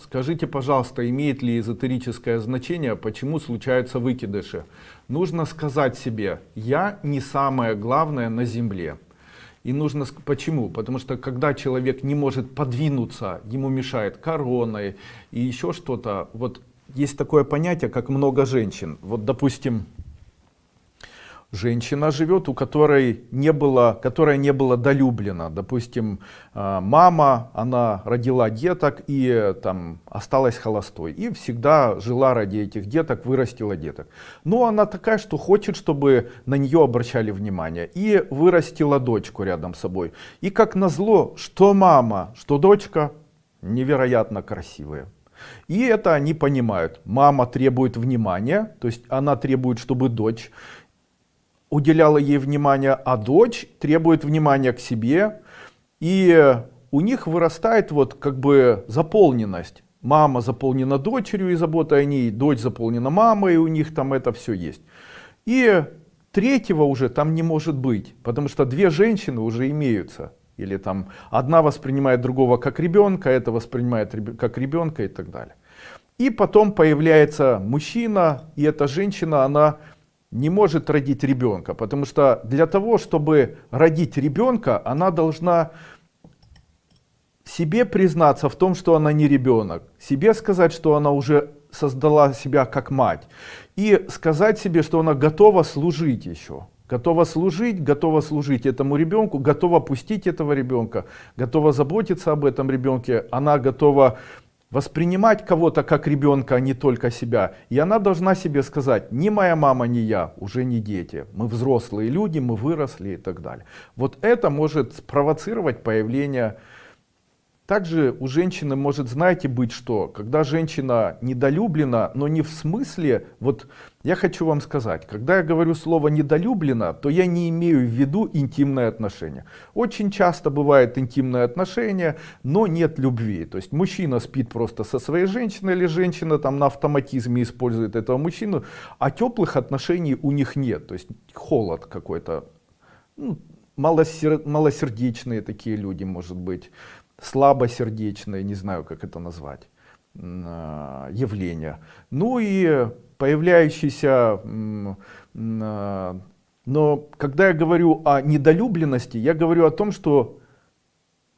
Скажите, пожалуйста, имеет ли эзотерическое значение, почему случаются выкидыши? Нужно сказать себе, я не самое главное на земле. И нужно, почему? Потому что когда человек не может подвинуться, ему мешает корона и еще что-то. Вот есть такое понятие, как много женщин. Вот, допустим, женщина живет, у которой не было, которая не была долюблена. Допустим, а, мама, она родила деток и там осталась холостой. И всегда жила ради этих деток, вырастила деток. Но она такая, что хочет, чтобы на нее обращали внимание. И вырастила дочку рядом с собой. И как назло, что мама, что дочка невероятно красивые. И это они понимают. Мама требует внимания, то есть она требует, чтобы дочь уделяла ей внимание, а дочь требует внимания к себе. И у них вырастает вот как бы заполненность. Мама заполнена дочерью и заботой о ней, дочь заполнена мамой, и у них там это все есть. И третьего уже там не может быть, потому что две женщины уже имеются. Или там одна воспринимает другого как ребенка, это воспринимает как ребенка и так далее. И потом появляется мужчина, и эта женщина, она не может родить ребенка, потому что для того, чтобы родить ребенка, она должна себе признаться в том, что она не ребенок, себе сказать, что она уже создала себя как мать, и сказать себе, что она готова служить еще. Готова служить, готова служить этому ребенку, готова пустить этого ребенка, готова заботиться об этом ребенке, она готова воспринимать кого-то как ребенка, а не только себя. И она должна себе сказать, ни моя мама, ни я, уже не дети. Мы взрослые люди, мы выросли и так далее. Вот это может спровоцировать появление также у женщины может, знаете, быть что, когда женщина недолюблена, но не в смысле, вот я хочу вам сказать, когда я говорю слово недолюблена, то я не имею в виду интимные отношения. Очень часто бывает интимные отношения, но нет любви. То есть мужчина спит просто со своей женщиной, или женщина там на автоматизме использует этого мужчину, а теплых отношений у них нет. То есть холод какой-то, ну, малосер... малосердечные такие люди, может быть слабосердечное, не знаю, как это назвать, а, явление. Ну и появляющийся, а, но когда я говорю о недолюбленности, я говорю о том, что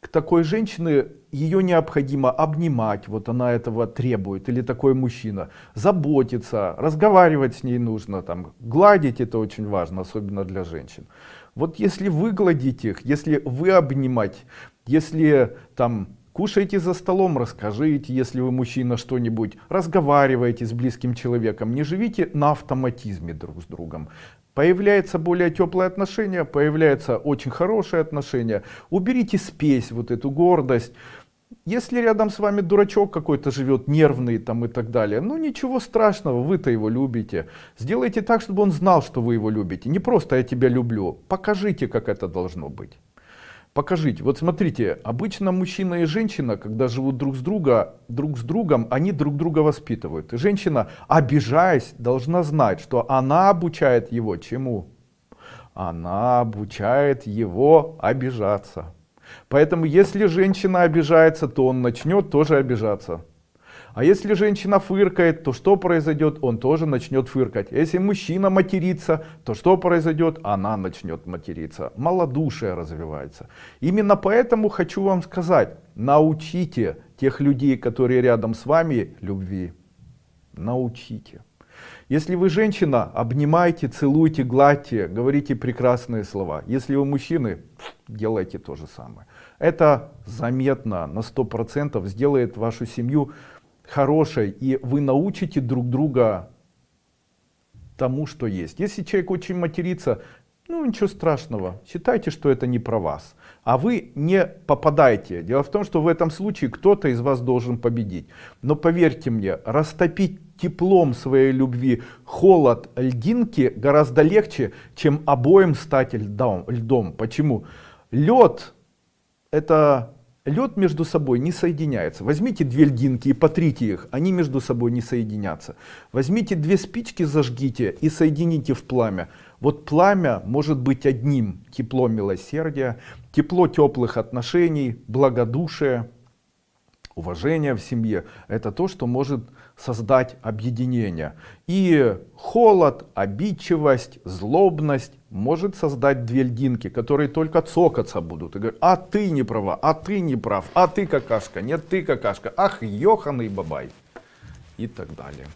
к такой женщине ее необходимо обнимать, вот она этого требует, или такой мужчина, заботиться, разговаривать с ней нужно, там, гладить это очень важно, особенно для женщин. Вот если вы гладите их, если вы обнимать, если там кушаете за столом, расскажите, если вы мужчина что-нибудь, разговариваете с близким человеком, не живите на автоматизме друг с другом. Появляется более теплое отношение, появляется очень хорошее отношение. Уберите спесь, вот эту гордость. Если рядом с вами дурачок какой-то живет, нервный там и так далее, ну ничего страшного, вы-то его любите. Сделайте так, чтобы он знал, что вы его любите. Не просто я тебя люблю, покажите, как это должно быть. Покажите. Вот смотрите, обычно мужчина и женщина, когда живут друг с, друга, друг с другом, они друг друга воспитывают. И женщина, обижаясь, должна знать, что она обучает его чему? Она обучает его обижаться. Поэтому если женщина обижается, то он начнет тоже обижаться. А если женщина фыркает, то что произойдет? Он тоже начнет фыркать. Если мужчина матерится, то что произойдет? Она начнет материться. Малодушие развивается. Именно поэтому хочу вам сказать, научите тех людей, которые рядом с вами, любви. Научите. Если вы женщина, обнимайте, целуйте, гладьте, говорите прекрасные слова. Если вы мужчины, делайте то же самое. Это заметно на 100% сделает вашу семью хорошей, и вы научите друг друга тому, что есть. Если человек очень матерится, ну ничего страшного, считайте, что это не про вас. А вы не попадаете. Дело в том, что в этом случае кто-то из вас должен победить. Но поверьте мне, растопить теплом своей любви холод льдинки гораздо легче, чем обоим стать льдом. льдом. Почему? Лед это лед между собой не соединяется. Возьмите две льдинки и потрите их, они между собой не соединятся. Возьмите две спички, зажгите и соедините в пламя. Вот пламя может быть одним. Тепло милосердия, тепло теплых отношений, благодушие, уважение в семье, это то, что может создать объединение. И холод, обидчивость, злобность может создать две льдинки, которые только цокаться будут. И говорят, а ты не права, а ты не прав, а ты какашка, нет ты какашка, ах, ёханый бабай. И так далее.